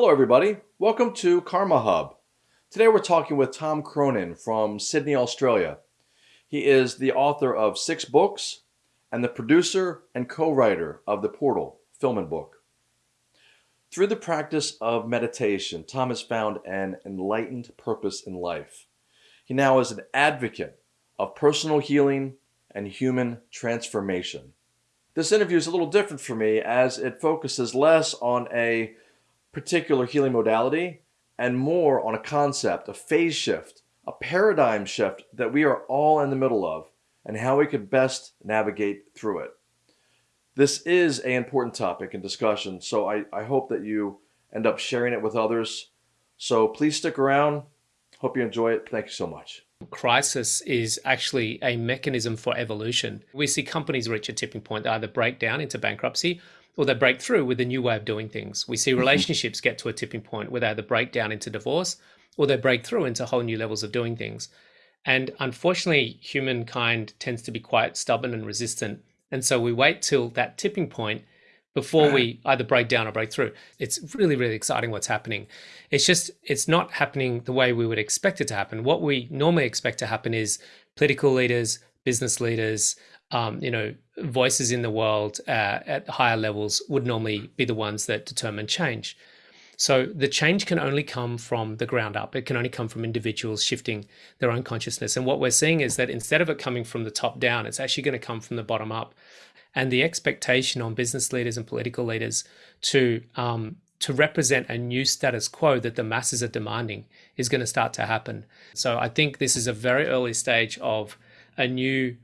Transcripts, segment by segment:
Hello, everybody. Welcome to Karma Hub. Today we're talking with Tom Cronin from Sydney, Australia. He is the author of six books and the producer and co writer of The Portal film and book. Through the practice of meditation, Tom has found an enlightened purpose in life. He now is an advocate of personal healing and human transformation. This interview is a little different for me as it focuses less on a particular healing modality and more on a concept, a phase shift, a paradigm shift that we are all in the middle of and how we could best navigate through it. This is an important topic and discussion, so I, I hope that you end up sharing it with others. So please stick around. Hope you enjoy it. Thank you so much. Crisis is actually a mechanism for evolution. We see companies reach a tipping point, they either break down into bankruptcy or they break through with a new way of doing things. We see mm-hmm. relationships get to a tipping point where they either break down into divorce or they break through into whole new levels of doing things. And unfortunately, humankind tends to be quite stubborn and resistant. And so we wait till that tipping point before we either break down or break through. It's really, really exciting what's happening. It's just, it's not happening the way we would expect it to happen. What we normally expect to happen is political leaders, business leaders, um, you know, voices in the world uh, at higher levels would normally be the ones that determine change. So the change can only come from the ground up. It can only come from individuals shifting their own consciousness. And what we're seeing is that instead of it coming from the top down, it's actually going to come from the bottom up. And the expectation on business leaders and political leaders to um, to represent a new status quo that the masses are demanding is going to start to happen. So I think this is a very early stage of a new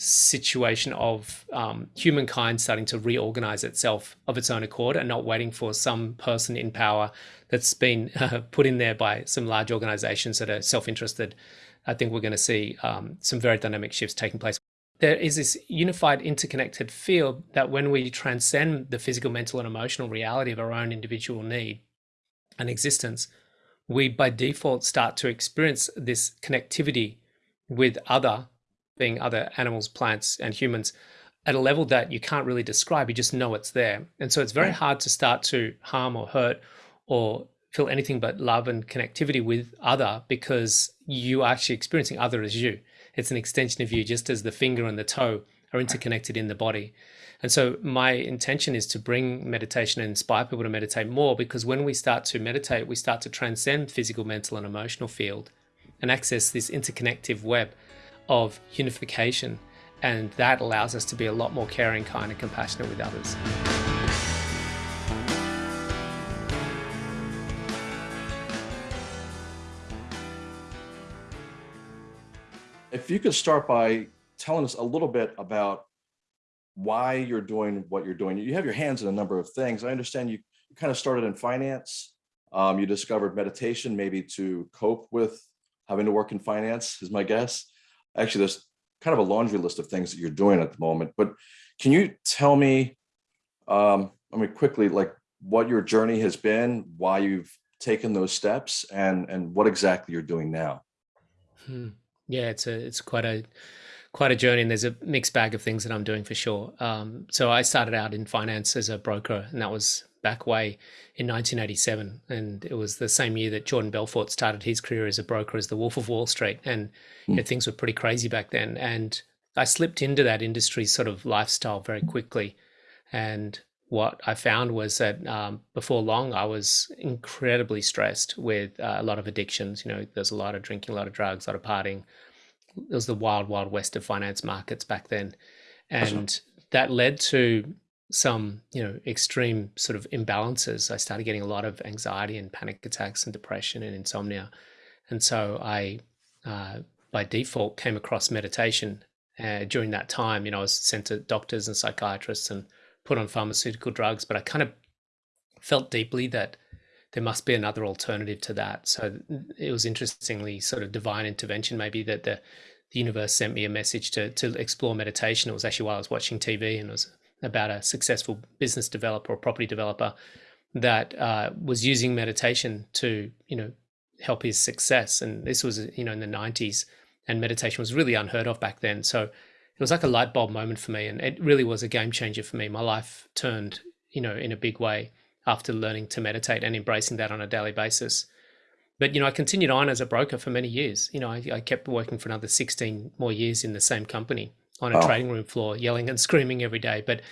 situation of um, humankind starting to reorganize itself of its own accord and not waiting for some person in power that's been uh, put in there by some large organizations that are self-interested. I think we're going to see um, some very dynamic shifts taking place. There is this unified, interconnected field that when we transcend the physical, mental, and emotional reality of our own individual need and existence, we by default start to experience this connectivity with other being other animals, plants, and humans at a level that you can't really describe. You just know it's there. And so it's very hard to start to harm or hurt or feel anything but love and connectivity with other because you are actually experiencing other as you. It's an extension of you, just as the finger and the toe are interconnected in the body. And so my intention is to bring meditation and inspire people to meditate more because when we start to meditate, we start to transcend physical, mental, and emotional field and access this interconnective web of unification. And that allows us to be a lot more caring, kind, and compassionate with others. If you could start by telling us a little bit about why you're doing what you're doing. You have your hands in a number of things. I understand you, kind of started in finance. Um, you discovered meditation maybe to cope with having to work in finance is my guess actually there's kind of a laundry list of things that you're doing at the moment, but can you tell me, um, I mean, quickly, like what your journey has been, why you've taken those steps and, and what exactly you're doing now? Hmm. Yeah, it's a, it's quite a, quite a journey and there's a mixed bag of things that I'm doing for sure. Um, so I started out in finance as a broker and that was back way in 1987. And it was the same year that Jordan Belfort started his career as a broker as the Wolf of Wall Street. And you know, hmm. things were pretty crazy back then. And I slipped into that industry sort of lifestyle very quickly. And what I found was that um, before long, I was incredibly stressed with uh, a lot of addictions. You know, there's a lot of drinking, a lot of drugs, a lot of partying. It was the wild, wild west of finance markets back then. And that led to some you know extreme sort of imbalances i started getting a lot of anxiety and panic attacks and depression and insomnia. And so i uh, by default came across meditation uh, during that time. You know i was sent to doctors and psychiatrists and put on pharmaceutical drugs but i kind of felt deeply that there must be another alternative to that. So it was interestingly sort of divine intervention. Maybe that the the universe sent me a message to to explore meditation. It was actually while i was watching tv and it was about a successful business developer or property developer that uh, was using meditation to, you know, help his success. And this was, you know, in the 90s, and meditation was really unheard of back then. So it was like a light bulb moment for me, and it really was a game changer for me. My life turned, you know, in a big way after learning to meditate and embracing that on a daily basis. But you know, I continued on as a broker for many years. You know, I, I kept working for another 16 more years in the same company on a oh. trading room floor, yelling and screaming every day. But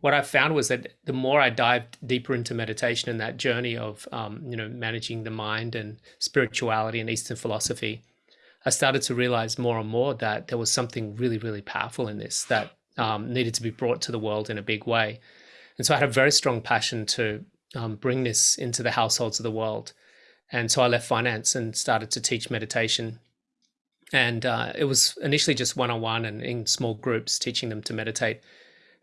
what I found was that the more I dived deeper into meditation and that journey of, um, you know, managing the mind and spirituality and Eastern philosophy, I started to realize more and more that there was something really, really powerful in this that um, needed to be brought to the world in a big way. And so I had a very strong passion to um, bring this into the households of the world. And so I left finance and started to teach meditation and uh, it was initially just one-on-one and in small groups teaching them to meditate.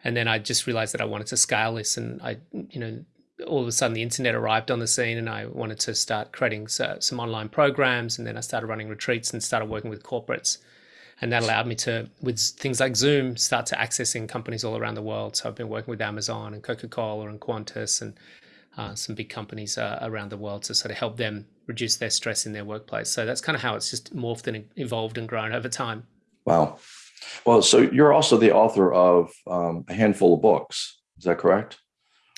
And then i just realized that i wanted to scale this and i you know all of a sudden the internet arrived on the scene and i wanted to start creating some online programs. And then i started running retreats and started working with corporates. And that allowed me to with things like zoom start to accessing companies all around the world. So i've been working with amazon and coca-cola and qantas and uh, some big companies uh, around the world to sort of help them reduce their stress in their workplace. So that's kind of how it's just morphed and evolved and grown over time. Wow. Well, so you're also the author of um, a handful of books. Is that correct?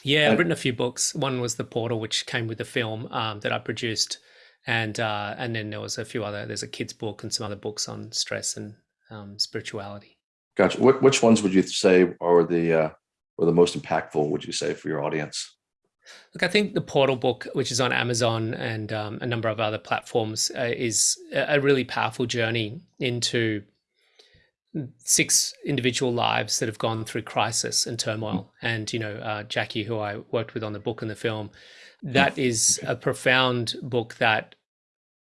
Yeah, I've written a few books. One was The Portal, which came with the film um, that I produced. And uh, and then there was a few other, there's a kid's book and some other books on stress and um, spirituality. Gotcha. which ones would you say are the, uh, were the most impactful, would you say, for your audience? Look, I think the Portal book, which is on Amazon and um, a number of other platforms, uh, is a really powerful journey into six individual lives that have gone through crisis and turmoil. And, you know, uh, Jackie, who I worked with on the book and the film, that is a profound book that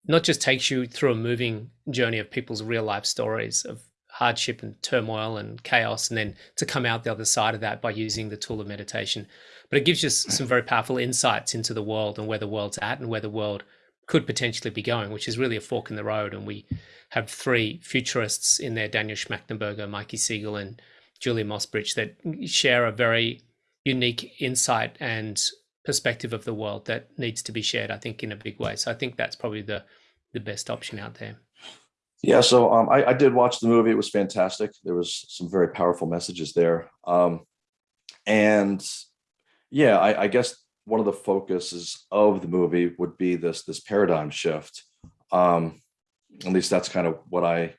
not just takes you through a moving journey of people's real life stories of hardship and turmoil and chaos, and then to come out the other side of that by using the tool of meditation, but it gives you some very powerful insights into the world and where the world's at and where the world could potentially be going, which is really a fork in the road. And we have three futurists in there, Daniel Schmachtenberger, Mikey Siegel, and Julia Mossbridge, that share a very unique insight and perspective of the world that needs to be shared, I think, in a big way. So I think that's probably the the best option out there. Yeah, so um, I, I, did watch the movie. It was fantastic. There was some very powerful messages there. Um, and yeah, I, I guess one of the focuses of the movie would be this this paradigm shift. Um, at least that's kind of what I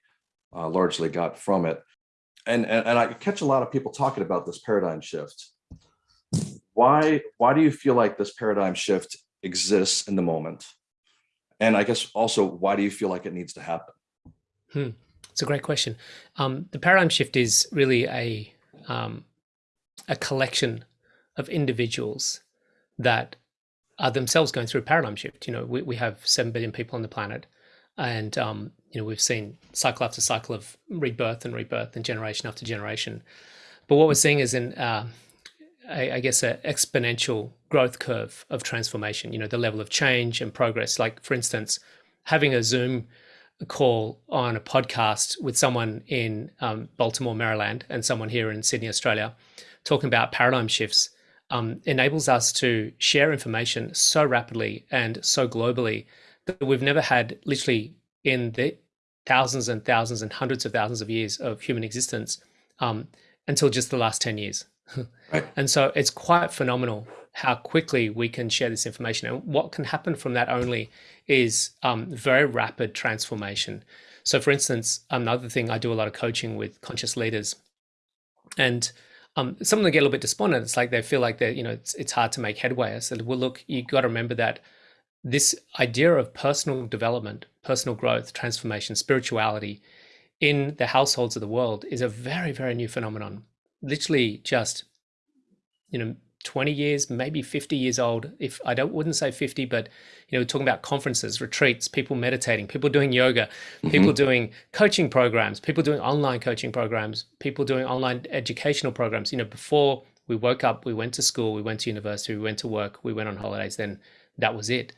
uh, largely got from it. And, and and I catch a lot of people talking about this paradigm shift. Why why do you feel like this paradigm shift exists in the moment? And I guess also why do you feel like it needs to happen? Hmm. It's a great question. Um, the paradigm shift is really a um, a collection of individuals that are themselves going through a paradigm shift. You know, we, we have 7 billion people on the planet and, um, you know, we've seen cycle after cycle of rebirth and rebirth and generation after generation. But what we're seeing is in, uh, I, I guess, an exponential growth curve of transformation, you know, the level of change and progress. Like, for instance, having a Zoom call on a podcast with someone in um, Baltimore, Maryland, and someone here in Sydney, Australia, talking about paradigm shifts um, enables us to share information so rapidly and so globally that we've never had literally in the thousands and thousands and hundreds of thousands of years of human existence um, until just the last 10 years. right. And so it's quite phenomenal how quickly we can share this information. And what can happen from that only is um, very rapid transformation. So, for instance, another thing I do a lot of coaching with conscious leaders. And um, some of them get a little bit despondent. It's like they feel like they're, you know, it's, it's hard to make headway. I said, well, look, you got to remember that this idea of personal development, personal growth, transformation, spirituality in the households of the world is a very, very new phenomenon. Literally just, you know, 20 years, maybe 50 years old. If I don't wouldn't say 50, but you know, we're talking about conferences, retreats, people meditating, people doing yoga, mm-hmm. people doing coaching programs, people doing online coaching programs, people doing online educational programs. You know, before we woke up, we went to school, we went to university, we went to work, we went on holidays, then that was it.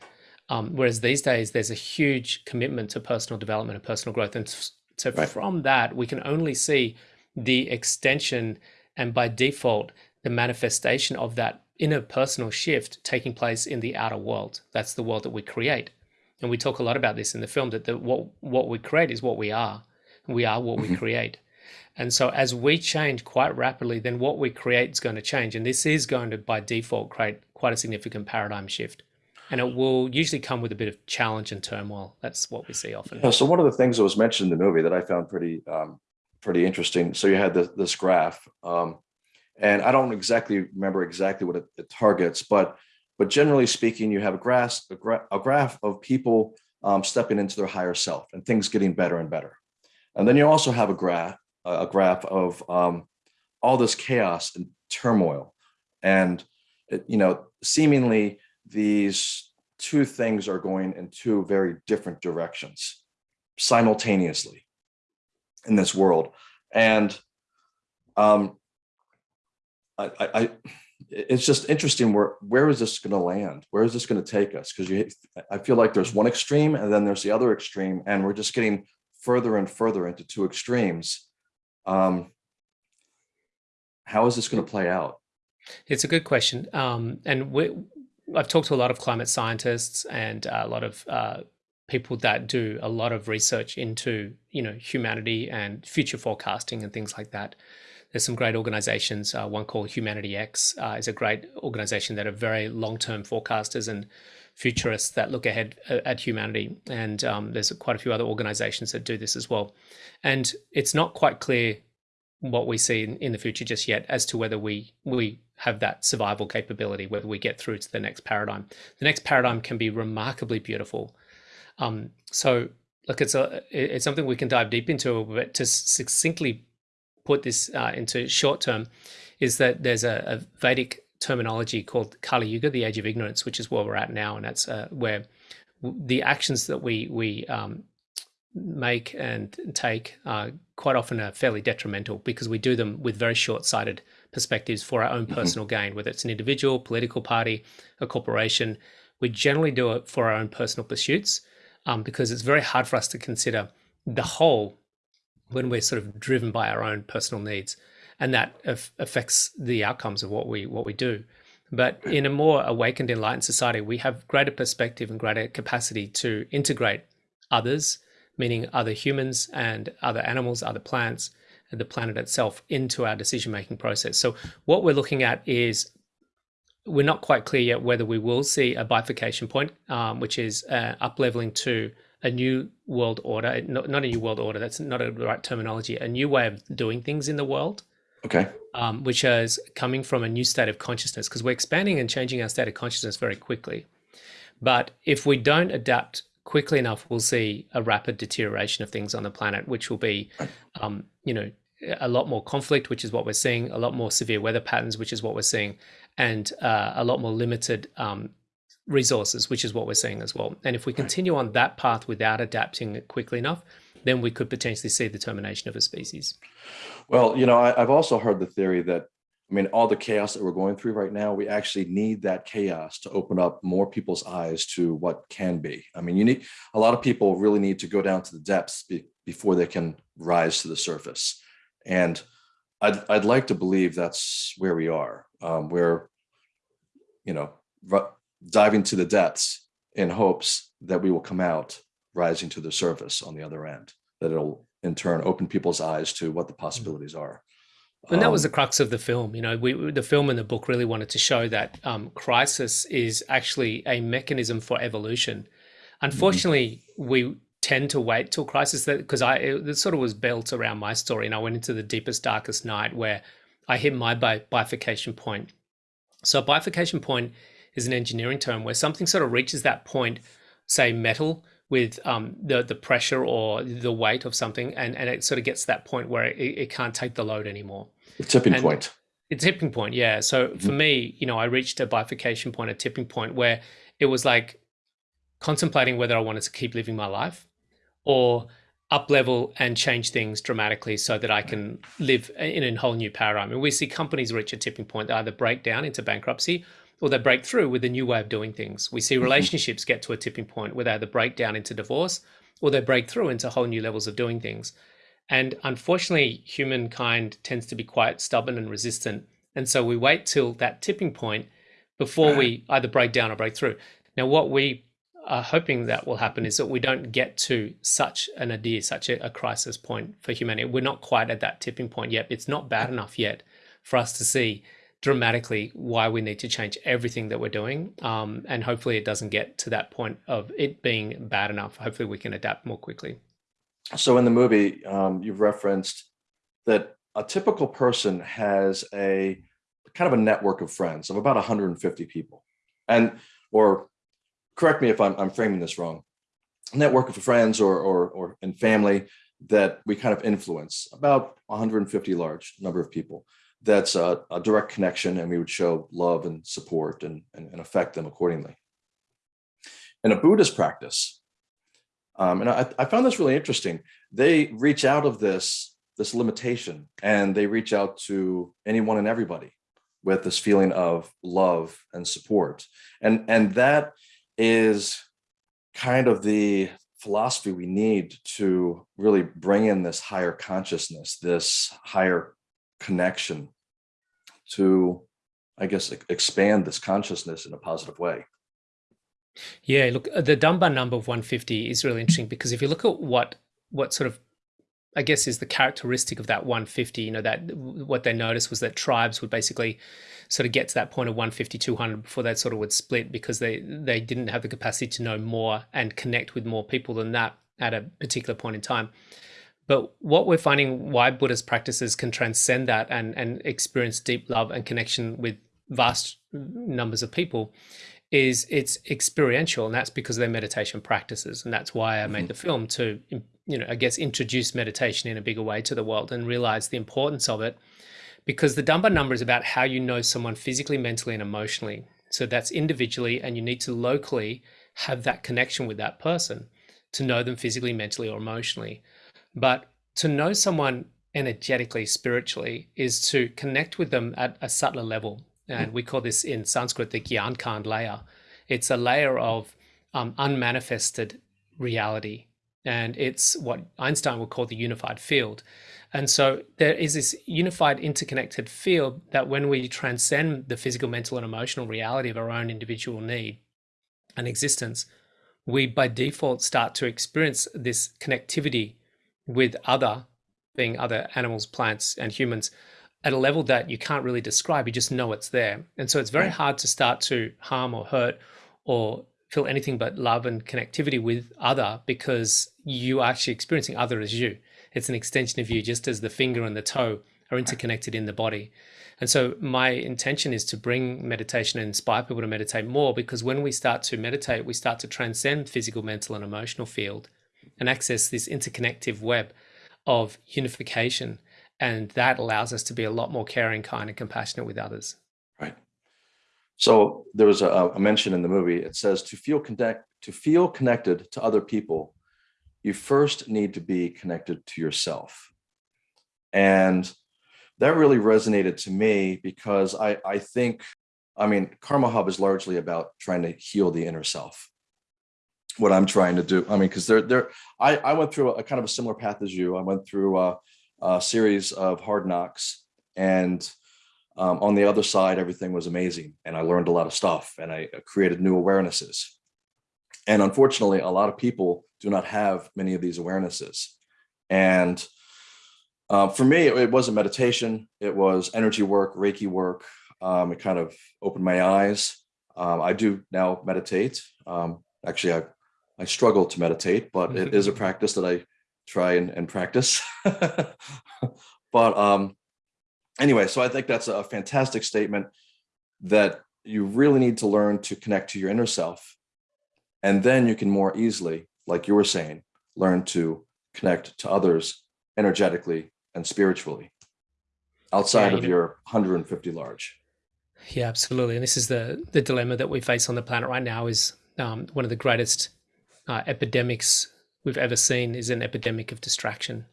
Um, whereas these days, there's a huge commitment to personal development and personal growth. And so right. from that, we can only see the extension and by default, the manifestation of that inner personal shift taking place in the outer world. That's the world that we create. And we talk a lot about this in the film that the, what, what we create is what we are. We are what mm-hmm. we create. And so, as we change quite rapidly, then what we create is going to change. And this is going to, by default, create quite a significant paradigm shift. And it will usually come with a bit of challenge and turmoil. That's what we see often. Yeah, so, one of the things that was mentioned in the movie that I found pretty, um, pretty interesting. So, you had this, this graph, um, and I don't exactly remember exactly what it, it, targets, but but generally speaking, you have a graph, a, gra- a graph of people um, stepping into their higher self and things getting better and better. And then you also have a graph a graph of um, all this chaos and turmoil, and it, you know, seemingly these two things are going in two very different directions simultaneously in this world, and um, I, I, it's just interesting where where is this going to land where is this going to take us because you i feel like there's one extreme and then there's the other extreme and we're just getting further and further into two extremes um, how is this going to play out? It's a good question. Um, and we, I've talked to a lot of climate scientists and a lot of uh, people that do a lot of research into, you know, humanity and future forecasting and things like that. There's some great organizations. Uh, one called Humanity X uh, is a great organization that are very long-term forecasters and futurists that look ahead uh, at humanity. And um, there's quite a few other organizations that do this as well. And it's not quite clear what we see in, in the future just yet as to whether we we have that survival capability, whether we get through to the next paradigm. The next paradigm can be remarkably beautiful. Um, so look, it's a it's something we can dive deep into, but to succinctly put this uh, into short term, is that there's a, a Vedic terminology called Kali Yuga, the age of ignorance, which is where we're at now, and that's uh, where the actions that we we um, make and take uh, quite often are fairly detrimental because we do them with very short-sighted perspectives for our own mm-hmm. personal mm-hmm. gain, whether it's an individual, political party, a corporation. We generally do it for our own personal pursuits um, because it's very hard for us to consider the whole when we're sort of driven by our own personal needs and that affects the outcomes of what we what we do. But in a more awakened, enlightened society, we have greater perspective and greater capacity to integrate others, meaning other humans and other animals, other plants, and the planet itself into our decision making process. So what we're looking at is we're not quite clear yet whether we will see a bifurcation point, um, which is uh, up leveling to a new world order, not, not a new world order, that's not a right terminology, a new way of doing things in the world Okay. Um, which is coming from a new state of consciousness because we're expanding and changing our state of consciousness very quickly. But if we don't adapt quickly enough, we'll see a rapid deterioration of things on the planet, which will be, um, you know, a lot more conflict, which is what we're seeing, a lot more severe weather patterns, which is what we're seeing, and uh, a lot more limited um, resources, which is what we're seeing as well. And if we continue on that path without adapting it quickly enough, then we could potentially see the termination of a species. Well, you know, I, have also heard the theory that, I mean, all the chaos that we're going through right now, we actually need that chaos to open up more people's eyes to what can be. I mean, you need a lot of people really need to go down to the depths be, before they can rise to the surface. And I'd, I'd like to believe that's where we are. Um, we're, you know, diving to the depths in hopes that we will come out rising to the surface on the other end, that it'll in turn open people's eyes to what the mm-hmm. possibilities are. And that was the um, crux of the film. You know, we, the film and the book really wanted to show that um, crisis is actually a mechanism for evolution. Unfortunately, mm-hmm. we tend to wait till crisis that because I it sort of was built around my story, and I went into the deepest, darkest night where I hit my bifurcation point. So, a bifurcation point is an engineering term where something sort of reaches that point, say metal, with um, the the pressure or the weight of something, and and it sort of gets to that point where it, it can't take the load anymore. The tipping and point. The tipping point, yeah. So mm-hmm. for me, you know, I reached a bifurcation point, a tipping point where it was like contemplating whether I wanted to keep living my life or up level and change things dramatically so that I can live in a whole new paradigm. And we see companies reach a tipping point, they either break down into bankruptcy or they break through with a new way of doing things. We see mm-hmm. relationships get to a tipping point where they either break down into divorce or they break through into whole new levels of doing things. And unfortunately, humankind tends to be quite stubborn and resistant. And so we wait till that tipping point before we either break down or break through. Now, what we are hoping that will happen is that we don't get to such an idea, such a, a, crisis point for humanity. We're not quite at that tipping point yet. It's not bad enough yet for us to see dramatically why we need to change everything that we're doing. Um, and hopefully it doesn't get to that point of it being bad enough. Hopefully we can adapt more quickly. So in the movie, um, you've referenced that a typical person has a kind of a network of friends of about 150 people. And, or correct me if I'm, I'm framing this wrong, network of friends or, or, or in family that we kind of influence about 150 large number of people. That's a, a direct connection and we would show love and support and, and, and affect them accordingly. In a Buddhist practice, um, and I, I found this really interesting, they reach out of this, this limitation and they reach out to anyone and everybody with this feeling of love and support. And, and that is kind of the philosophy we need to really bring in this higher consciousness, this higher connection to, I guess, expand this consciousness in a positive way. Yeah, look, uh, the Dunbar number of 150 is really interesting because if you look at what what sort of I guess is the characteristic of that 150, you know, that what they noticed was that tribes would basically sort of get to that point of 150, 200 before they sort of would split because they, they didn't have the capacity to know more and connect with more people than that at a particular point in time. But what we're finding why Buddhist practices can transcend that and, and experience deep love and connection with vast numbers of people is it's experiential and that's because of their meditation practices. And that's why i made mm-hmm. the film to you know i guess introduce meditation in a bigger way to the world and realize the importance of it. Because the Dunbar number is about how you know someone physically mentally and emotionally. So that's individually and you need to locally have that connection with that person to know them physically mentally or emotionally but to know someone energetically spiritually is to connect with them at a subtler level and we call this in Sanskrit the Gyankand layer. It's a layer of um, unmanifested reality, and it's what Einstein would call the unified field. And so there is this unified, interconnected field that when we transcend the physical, mental, and emotional reality of our own individual need and existence, we by default start to experience this connectivity with other, being other animals, plants, and humans at a level that you can't really describe. You just know it's there. And so it's very hard to start to harm or hurt or feel anything but love and connectivity with other because you are actually experiencing other as you. It's an extension of you, just as the finger and the toe are interconnected in the body. And so my intention is to bring meditation and inspire people to meditate more because when we start to meditate, we start to transcend physical, mental, and emotional field and access this interconnective web of unification and that allows us to be a lot more caring, kind, and compassionate with others. Right. So there was a, a mention in the movie. It says to feel connect to feel connected to other people, you first need to be connected to yourself. And that really resonated to me because I, I think, I mean, Karma Hub is largely about trying to heal the inner self. What I'm trying to do, I mean, because there, there, I, I went through a, a, kind of a similar path as you. I went through a, uh, series of hard knocks. And um, on the other side, everything was amazing. And I learned a lot of stuff and I uh, created new awarenesses. And unfortunately, a lot of people do not have many of these awarenesses. And uh, for me, it, it, wasn't meditation. It was energy work, Reiki work. Um, it kind of opened my eyes. Um, I do now meditate. Um, actually, I, I struggle to meditate, but it is a practice that I try and, and practice. but um, anyway, so I think that's a fantastic statement that you really need to learn to connect to your inner self. And then you can more easily, like you were saying, learn to connect to others energetically and spiritually outside yeah, of know, your 150 large. Yeah, absolutely. And this is the the dilemma that we face on the planet right now is um, one of the greatest uh, epidemics we've ever seen is an epidemic of distraction.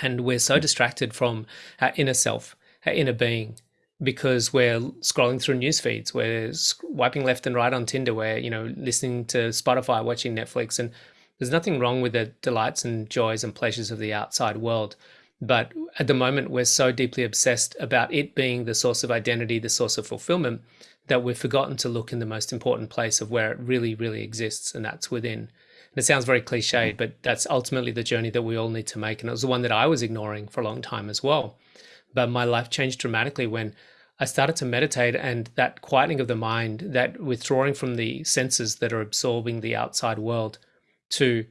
And we're so distracted from our inner self, our inner being, because we're scrolling through news feeds, we're wiping left and right on Tinder, we're you know listening to Spotify, watching Netflix, and there's nothing wrong with the delights and joys and pleasures of the outside world, But at the moment, we're so deeply obsessed about it being the source of identity, the source of fulfillment, that we've forgotten to look in the most important place of where it really, really exists, and that's within. And it sounds very cliched, mm-hmm. but that's ultimately the journey that we all need to make. And it was the one that I was ignoring for a long time as well. But my life changed dramatically when I started to meditate and that quietening of the mind, that withdrawing from the senses that are absorbing the outside world to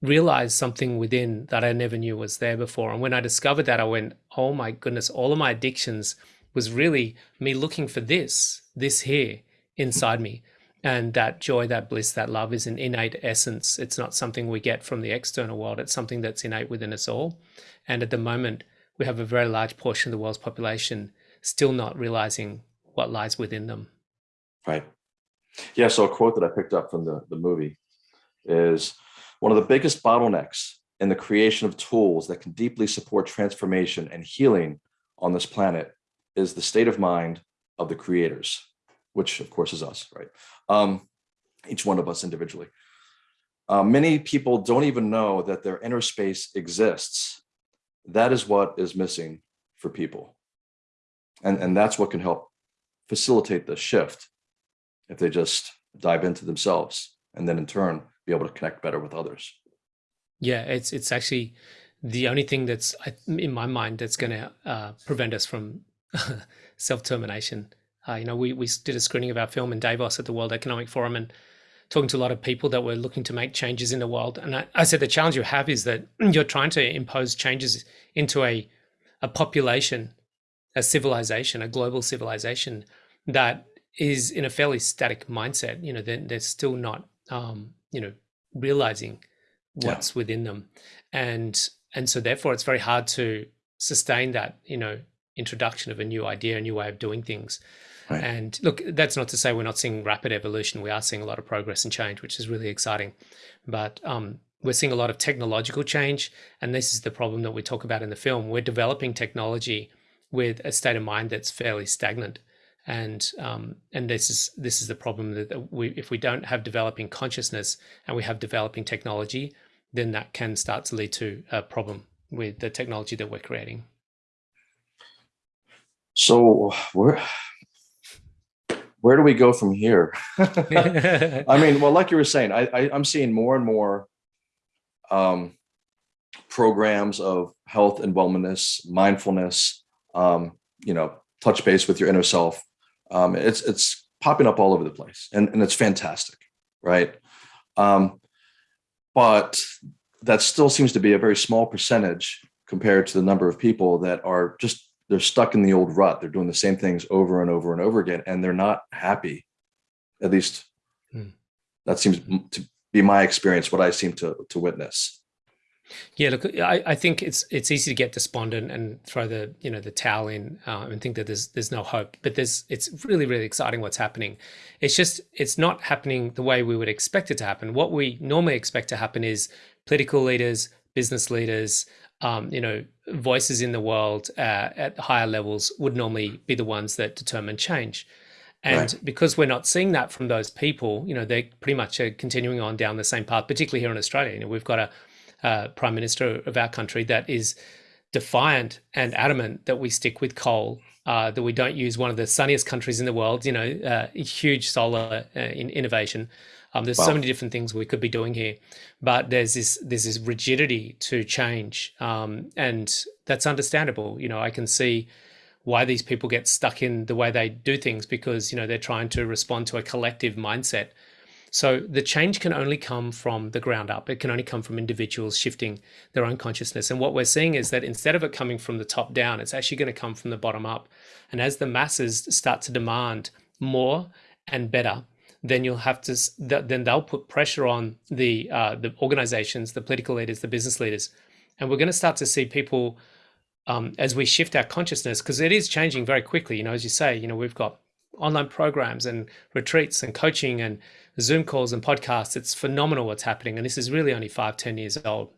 realize something within that I never knew was there before. And when I discovered that, I went, oh my goodness, all of my addictions was really me looking for this, this here inside me. And that joy, that bliss, that love is an innate essence. It's not something we get from the external world. It's something that's innate within us all. And at the moment, we have a very large portion of the world's population still not realizing what lies within them. Right. Yeah. So a quote that I picked up from the, the movie is one of the biggest bottlenecks in the creation of tools that can deeply support transformation and healing on this planet is the state of mind of the creators, which of course is us, right? Um, each one of us individually. Uh, many people don't even know that their inner space exists. That is what is missing for people. And, and that's what can help facilitate the shift if they just dive into themselves and then in turn be able to connect better with others. Yeah, it's it's actually the only thing that's in my mind that's going to uh, prevent us from self-termination. Uh, you know, we, we did a screening of our film in Davos at the World Economic Forum and talking to a lot of people that were looking to make changes in the world. And I, I said the challenge you have is that you're trying to impose changes into a a population a civilization, a global civilization that is in a fairly static mindset. You know, they're, they're still not, um, you know, realizing what's yeah. within them, and and so therefore it's very hard to sustain that. You know, introduction of a new idea, a new way of doing things. Right. And look, that's not to say we're not seeing rapid evolution. We are seeing a lot of progress and change, which is really exciting. But um, we're seeing a lot of technological change, and this is the problem that we talk about in the film. We're developing technology with a state of mind that's fairly stagnant. And um, and this is this is the problem that we if we don't have developing consciousness and we have developing technology, then that can start to lead to a problem with the technology that we're creating. So where where do we go from here? I mean, well, like you were saying, I, I am seeing more and more um, programs of health and wellness, mindfulness, um, you know, touch base with your inner self. Um, it's it's popping up all over the place, and and it's fantastic, right? Um, but that still seems to be a very small percentage compared to the number of people that are just they're stuck in the old rut. They're doing the same things over and over and over again, and they're not happy. At least hmm. that seems to be my experience. What I seem to to witness. Yeah, look, I, I think it's it's easy to get despondent and throw the you know the towel in uh, and think that there's there's no hope. But there's it's really really exciting what's happening. It's just it's not happening the way we would expect it to happen. What we normally expect to happen is political leaders, business leaders, um, you know, voices in the world uh, at higher levels would normally be the ones that determine change. And right. because we're not seeing that from those people, you know, they pretty much are continuing on down the same path, particularly here in Australia. You know, we've got a uh, prime minister of our country that is defiant and adamant that we stick with coal, uh, that we don't use one of the sunniest countries in the world, you know, uh, huge solar uh, in innovation. Um, there's wow. so many different things we could be doing here, but there's this there's this rigidity to change, um, and that's understandable. You know, I can see why these people get stuck in the way they do things because you know they're trying to respond to a collective mindset so the change can only come from the ground up. It can only come from individuals shifting their own consciousness. And what we're seeing is that instead of it coming from the top down, it's actually going to come from the bottom up. And as the masses start to demand more and better, then you'll have to then they'll put pressure on the uh, the organizations, the political leaders, the business leaders, and we're going to start to see people um, as we shift our consciousness because it is changing very quickly. You know, as you say, you know, we've got online programs and retreats and coaching and Zoom calls and podcasts. It's phenomenal what's happening. And this is really only five, 10 years old.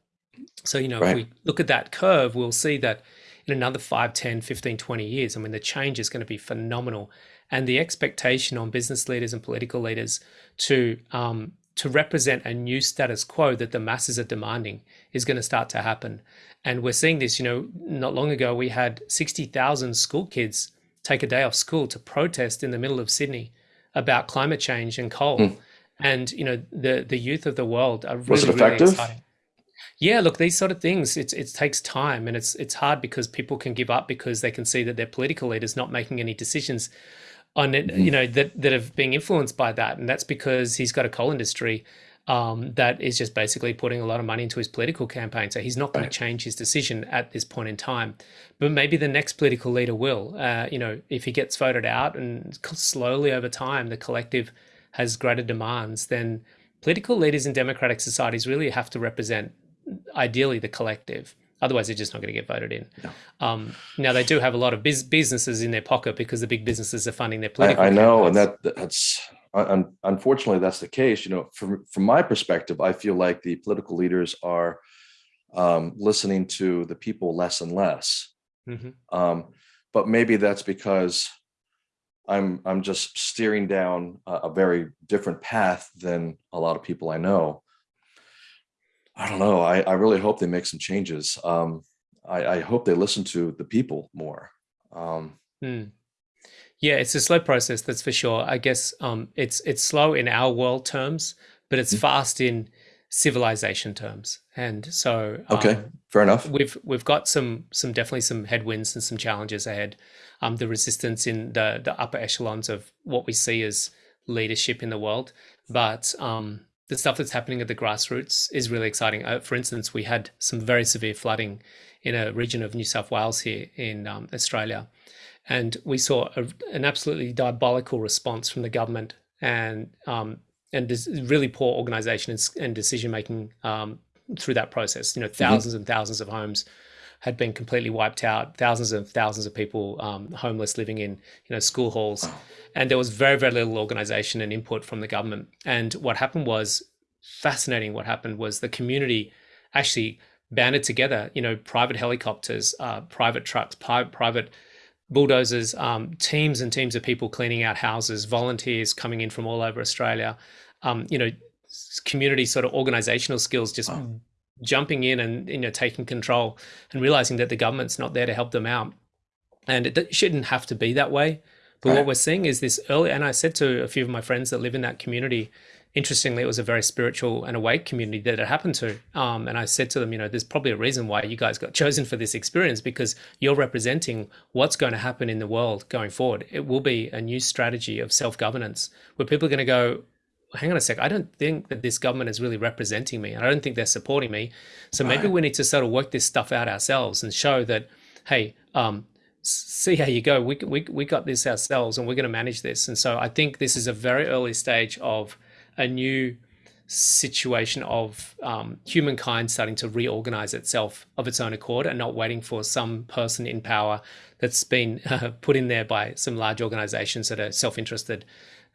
So, you know, right. if we look at that curve, we'll see that in another 5, 10, 15, 20 years, I mean, the change is going to be phenomenal. And the expectation on business leaders and political leaders to um, to represent a new status quo that the masses are demanding is going to start to happen. And we're seeing this, you know, not long ago, we had 60,000 school kids take a day off school to protest in the middle of Sydney about climate change and coal. Mm. And, you know, the, the youth of the world are really, Was it effective? really exciting. Yeah, look, these sort of things, it's, it takes time and it's, it's hard because people can give up because they can see that their political leaders not making any decisions on it, you mm. know, that, that have been influenced by that. And that's because he's got a coal industry um, that is just basically putting a lot of money into his political campaign. So he's not going to change his decision at this point in time. But maybe the next political leader will. Uh, you know, if he gets voted out and slowly over time the collective has greater demands, then political leaders in democratic societies really have to represent ideally the collective. Otherwise, they're just not going to get voted in. No. Um, now, they do have a lot of biz- businesses in their pocket because the big businesses are funding their political. I, I know, and that that's unfortunately that's the case. You know, from from my perspective, I feel like the political leaders are um, listening to the people less and less. Mm-hmm. Um, but maybe that's because I'm I'm just steering down a, a very different path than a lot of people I know. I don't know. I, I really hope they make some changes. Um, I, I hope they listen to the people more. Um, hmm. Yeah, it's a slow process, that's for sure. I guess um, it's it's slow in our world terms, but it's mm-hmm. fast in civilization terms. And so, okay, um, fair enough. We've we've got some some definitely some headwinds and some challenges ahead. Um, the resistance in the the upper echelons of what we see as leadership in the world, but um, the stuff that's happening at the grassroots is really exciting. Uh, for instance, we had some very severe flooding in a region of New South Wales here in um, Australia, and we saw a, an absolutely diabolical response from the government and um, and really poor organization and, and decision making um, through that process. You know, 1000s mm-hmm. and thousands of homes had been completely wiped out. Thousands and thousands of people um, homeless, living in you know school halls, and there was very very little organization and input from the government. And what happened was fascinating. What happened was the community actually banded together. You know, private helicopters, uh, private trucks, pri- private bulldozers, um, teams and teams of people cleaning out houses, volunteers coming in from all over Australia, um, you know, community sort of organizational skills just. Jumping in and you know taking control and realizing that the government's not there to help them out, and it shouldn't have to be that way. But right. what we're seeing is this early, and I said to a few of my friends that live in that community, interestingly, it was a very spiritual and awake community that it happened to. Um, and I said to them, you know, there's probably a reason why you guys got chosen for this experience because you're representing what's going to happen in the world going forward. It will be a new strategy of self governance where people are going to go, hang on a sec, I don't think that this government is really representing me. I don't think they're supporting me. So maybe we need to sort of work this stuff out ourselves and show that, hey, um, see how you go. We, we, we got this ourselves and we're going to manage this. And so I think this is a very early stage of a new situation of um, humankind starting to reorganize itself of its own accord and not waiting for some person in power that's been uh, put in there by some large organizations that are self-interested.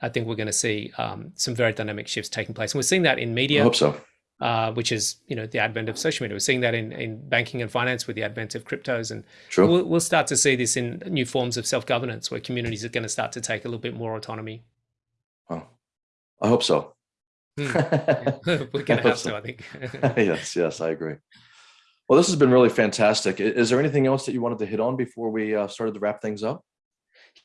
I think we're going to see um, some very dynamic shifts taking place, and we're seeing that in media. I hope so. Uh, which is you know the advent of social media. We're seeing that in, in banking and finance with the advent of cryptos, and sure. we'll, we'll start to see this in new forms of self governance, where communities are going to start to take a little bit more autonomy. Oh, I hope so. Hmm. We're gonna have to, I think. yes, yes, I agree. Well, this has been really fantastic. Is there anything else that you wanted to hit on before we uh, started to wrap things up?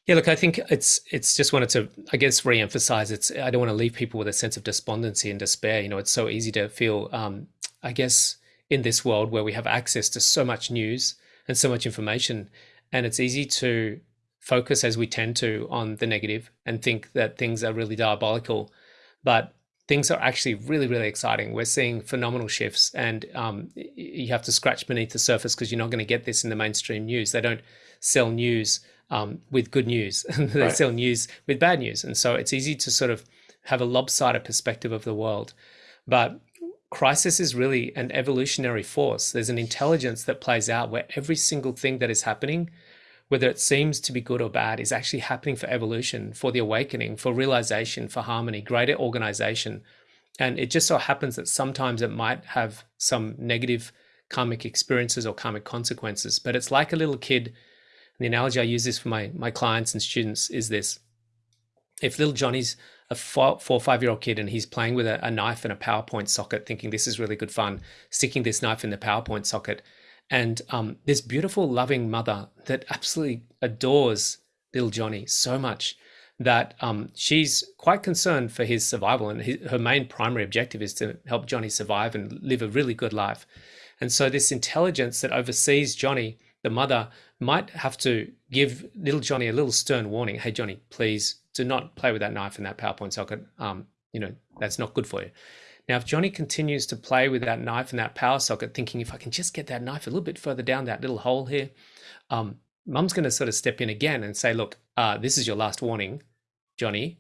Yeah, look, I think it's it's just wanted to, I guess, re-emphasize. It's I don't want to leave people with a sense of despondency and despair. You know, it's so easy to feel, um, I guess, in this world where we have access to so much news and so much information, and it's easy to focus as we tend to on the negative and think that things are really diabolical. But things are actually really, really exciting. We're seeing phenomenal shifts, and um, you have to scratch beneath the surface because you're not going to get this in the mainstream news. They don't sell news um, with good news, they right. sell news with bad news. And so it's easy to sort of have a lopsided perspective of the world. But crisis is really an evolutionary force. There's an intelligence that plays out where every single thing that is happening whether it seems to be good or bad, is actually happening for evolution, for the awakening, for realization, for harmony, greater organization. And it just so happens that sometimes it might have some negative karmic experiences or karmic consequences, but it's like a little kid. The analogy I use this for my, my clients and students is this if little Johnny's a four, four or five year old kid and he's playing with a, a knife and a PowerPoint socket, thinking this is really good fun, sticking this knife in the PowerPoint socket, and um, this beautiful, loving mother that absolutely adores little Johnny so much that um, she's quite concerned for his survival. And his, her main primary objective is to help Johnny survive and live a really good life. And so, this intelligence that oversees Johnny, the mother, might have to give little Johnny a little stern warning Hey, Johnny, please do not play with that knife in that PowerPoint socket. Um, you know, that's not good for you. Now, if Johnny continues to play with that knife and that power socket, thinking if I can just get that knife a little bit further down that little hole here, um, mum's going to sort of step in again and say, look, uh, this is your last warning, Johnny.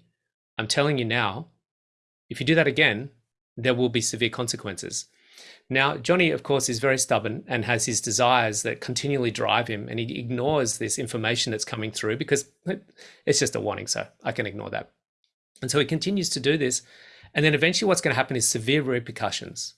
I'm telling you now, if you do that again, there will be severe consequences. Now, Johnny, of course, is very stubborn and has his desires that continually drive him, and he ignores this information that's coming through because it's just a warning, so I can ignore that. And so he continues to do this and then eventually what's going to happen is severe repercussions.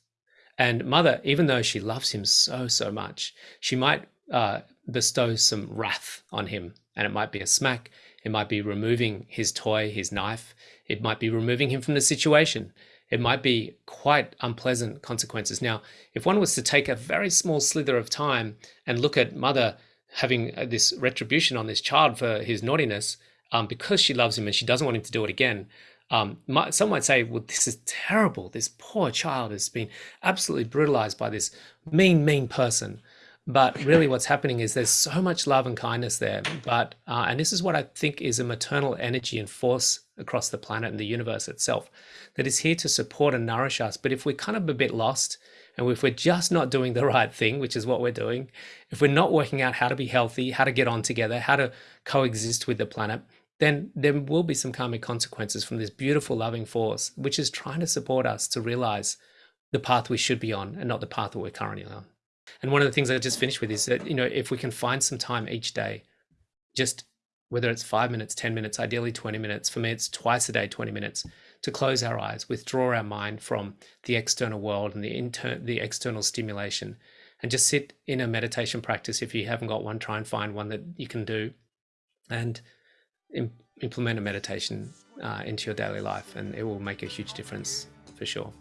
And mother, even though she loves him so, so much, she might uh, bestow some wrath on him. And it might be a smack. It might be removing his toy, his knife. It might be removing him from the situation. It might be quite unpleasant consequences. Now, if one was to take a very small slither of time and look at mother having uh, this retribution on this child for his naughtiness, um, because she loves him and she doesn't want him to do it again, um, some might say, well, this is terrible. This poor child has been absolutely brutalized by this mean, mean person. But really, what's happening is there's so much love and kindness there. But uh, and this is what I think is a maternal energy and force across the planet and the universe itself that is here to support and nourish us. But if we're kind of a bit lost, and if we're just not doing the right thing, which is what we're doing, if we're not working out how to be healthy, how to get on together, how to coexist with the planet, then there will be some karmic consequences from this beautiful loving force, which is trying to support us to realize the path we should be on and not the path that we're currently on. And one of the things I just finished with is that, you know, if we can find some time each day, just whether it's five minutes, 10 minutes, ideally 20 minutes, for me, it's twice a day, 20 minutes, to close our eyes, withdraw our mind from the external world and the, inter- the external stimulation, and just sit in a meditation practice. If you haven't got one, try and find one that you can do. And implement a meditation uh, into your daily life, and it will make a huge difference for sure.